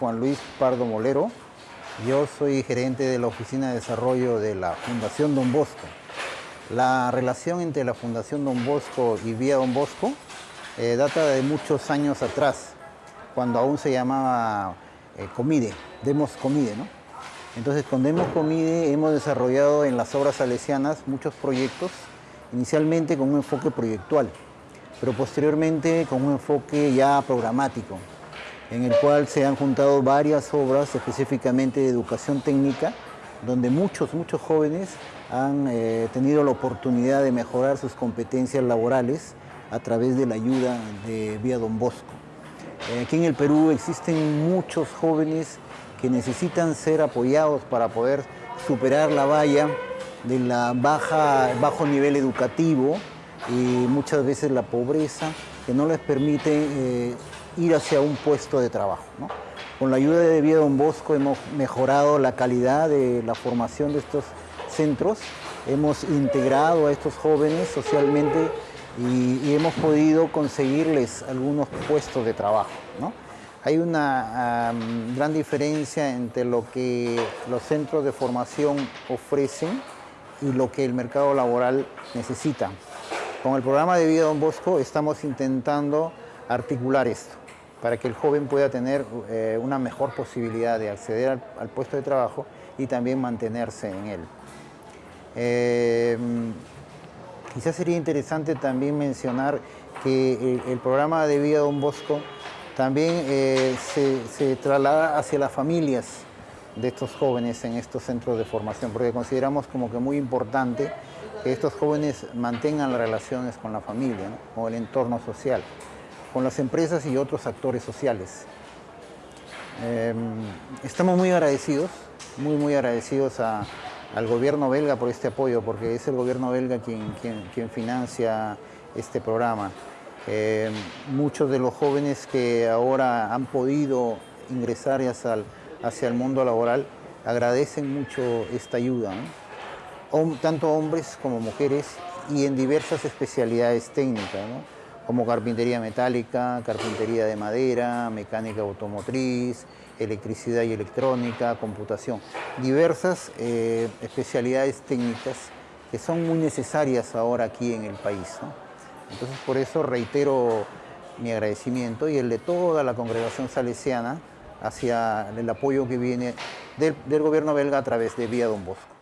Juan Luis Pardo Molero. Yo soy gerente de la Oficina de Desarrollo de la Fundación Don Bosco. La relación entre la Fundación Don Bosco y Vía Don Bosco eh, data de muchos años atrás, cuando aún se llamaba eh, Comide, Demos Comide. ¿no? Entonces con Demos Comide hemos desarrollado en las obras salesianas muchos proyectos, inicialmente con un enfoque proyectual, pero posteriormente con un enfoque ya programático, en el cual se han juntado varias obras específicamente de educación técnica, donde muchos, muchos jóvenes han eh, tenido la oportunidad de mejorar sus competencias laborales a través de la ayuda de Vía Don Bosco. Eh, aquí en el Perú existen muchos jóvenes que necesitan ser apoyados para poder superar la valla de la baja, bajo nivel educativo y muchas veces la pobreza que no les permite eh, ir hacia un puesto de trabajo. Con la ayuda de Vía Don Bosco hemos mejorado la calidad de la formación de estos centros, hemos integrado a estos jóvenes socialmente y, hemos podido conseguirles algunos puestos de trabajo. Hay una gran diferencia entre lo que los centros de formación ofrecen y lo que el mercado laboral necesita. Con el programa de Vida Don Bosco estamos intentando articular esto para que el joven pueda tener eh, una mejor posibilidad de acceder al, puesto de trabajo y también mantenerse en él. Eh, quizás sería interesante también mencionar que el, programa de Vida Don Bosco también eh, se, traslada hacia las familias de estos jóvenes en estos centros de formación, porque consideramos como que muy importante que estos jóvenes mantengan las relaciones con la familia, con el entorno social, con las empresas y otros actores sociales. Em, estamos muy agradecidos, muy muy agradecidos al gobierno belga por este apoyo, porque es el gobierno belga quien, quien, financia este programa. Em, muchos de los jóvenes que ahora han podido ingresar hacia el, hacia el mundo laboral agradecen mucho esta ayuda tanto hombres como mujeres y en diversas especialidades técnicas, como carpintería metálica, carpintería de madera, mecánica automotriz, electricidad y electrónica, computación. Diversas eh, especialidades técnicas que son muy necesarias ahora aquí en el país. Entonces por eso reitero mi agradecimiento y el de toda la congregación salesiana hacia el apoyo que viene del, del gobierno belga a través de Vía Don Bosco.